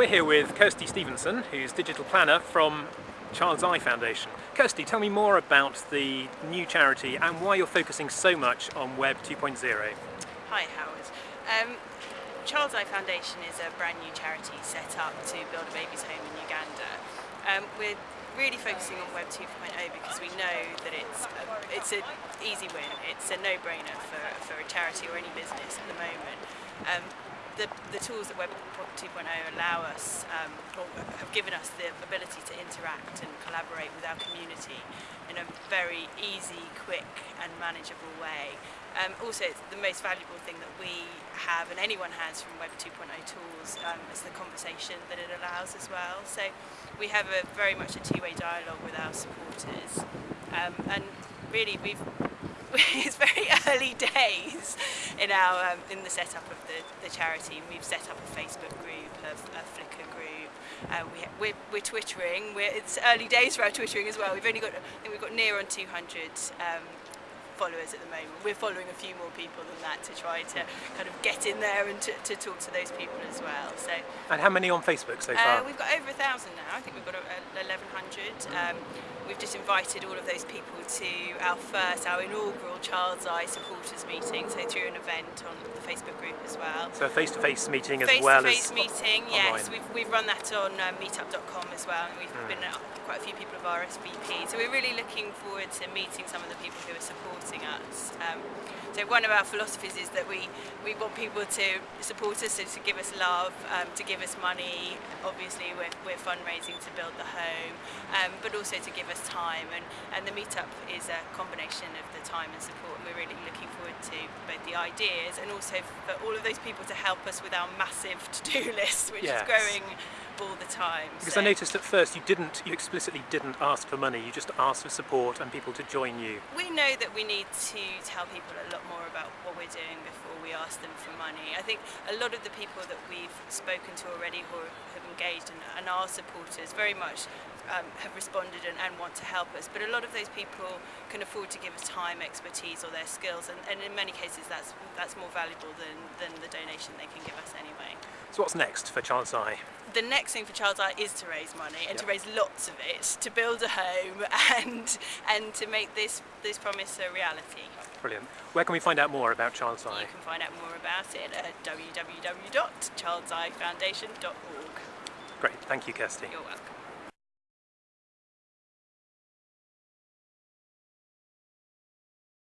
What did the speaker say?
We're here with Kirsty Stevenson, who's digital planner from Child's i Foundation. Kirsty, tell me more about the new charity and why you're focusing so much on Web 2.0. Hi Howard. Um, Child's i Foundation is a brand new charity set up to build a baby's home in Uganda. Um, we're really focusing on Web 2.0 because we know that it's a, it's an easy win, it's a no-brainer for, for a charity or any business at the moment. Um, the, the tools that Web 2.0 allow us, um, or have given us the ability to interact and collaborate with our community in a very easy, quick and manageable way. Um, also, the most valuable thing that we have and anyone has from Web 2.0 tools um, is the conversation that it allows as well. So we have a very much a two-way dialogue with our supporters um, and really we've it's very early days in our um, in the setup of the, the charity. We've set up a Facebook group, a, a Flickr group. Uh, we, we're, we're twittering. We're, it's early days for our twittering as well. We've only got I think we've got near on 200 um, followers at the moment. We're following a few more people than that to try to kind of get in there and to, to talk to those people as well. So. And how many on Facebook so far? Uh, we've got over a thousand now. I think we've got 1100. Um, we've just invited all of those people to our first, our inaugural Child's i supporters meeting, so through an event on the Facebook group as well. So a face-to-face -face meeting as well. Face-to-face as meeting, online. yes. We've, we've run that on uh, meetup.com as well, and we've mm. been uh, quite a few people of RSVP. So we're really looking forward to meeting some of the people who are supporting us. Um, so one of our philosophies is that we, we want people to support us, so to give us love, um, to give us money. Obviously we're, we're fundraising to build the home, um, but also to give us time. And, and the meetup is a combination of the time and support. And we're really looking forward to both the ideas and also for all of those people to help us with our massive to-do list, which yes. is growing all the time. Because so. I noticed at first you didn't, you explicitly didn't ask for money, you just asked for support and people to join you. We know that we need to tell people a lot more about what we're doing before we ask them for money. I think a lot of the people that we've spoken to already who have engaged and, and are supporters very much um, have responded and, and, want to help us. But a lot of those people can afford to give us time, expertise or their skills and, and in many cases that's, that's more valuable than, than the donation they can give us anyway. So what's next for Child's i? The next thing for Child's i is to raise money and yep. to raise lots of it, to build a home and and to make this, this promise a reality. Brilliant. Where can we find out more about Child's i? You can find out more about it at www.childsifoundation.org. Great, thank you Kirsty. You're welcome.